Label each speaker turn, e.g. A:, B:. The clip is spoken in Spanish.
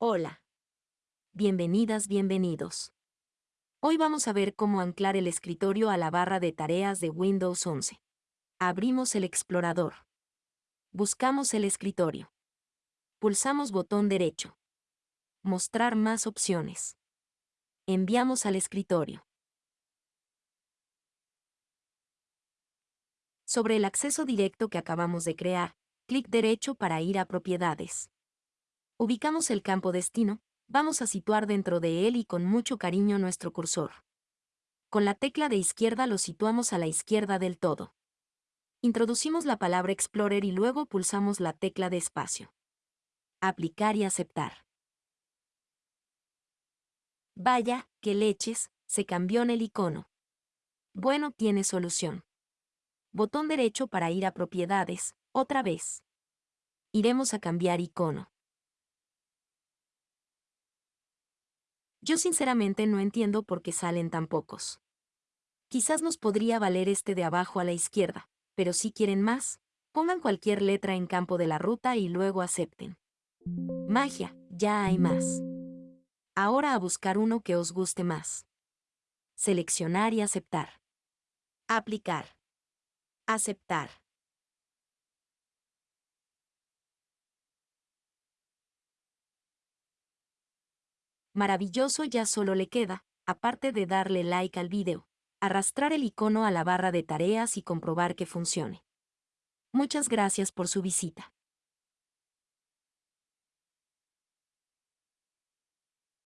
A: Hola. Bienvenidas, bienvenidos. Hoy vamos a ver cómo anclar el escritorio a la barra de tareas de Windows 11. Abrimos el explorador. Buscamos el escritorio. Pulsamos botón derecho. Mostrar más opciones. Enviamos al escritorio. Sobre el acceso directo que acabamos de crear, clic derecho para ir a Propiedades. Ubicamos el campo Destino, vamos a situar dentro de él y con mucho cariño nuestro cursor. Con la tecla de izquierda lo situamos a la izquierda del todo. Introducimos la palabra Explorer y luego pulsamos la tecla de espacio. Aplicar y aceptar. Vaya, que leches, se cambió en el icono. Bueno, tiene solución. Botón derecho para ir a propiedades, otra vez. Iremos a cambiar icono. Yo sinceramente no entiendo por qué salen tan pocos. Quizás nos podría valer este de abajo a la izquierda, pero si quieren más, pongan cualquier letra en campo de la ruta y luego acepten. Magia, ya hay más. Ahora a buscar uno que os guste más. Seleccionar y aceptar. Aplicar. Aceptar. Maravilloso ya solo le queda, aparte de darle like al video, arrastrar el icono a la barra de tareas y comprobar que funcione. Muchas gracias por su visita.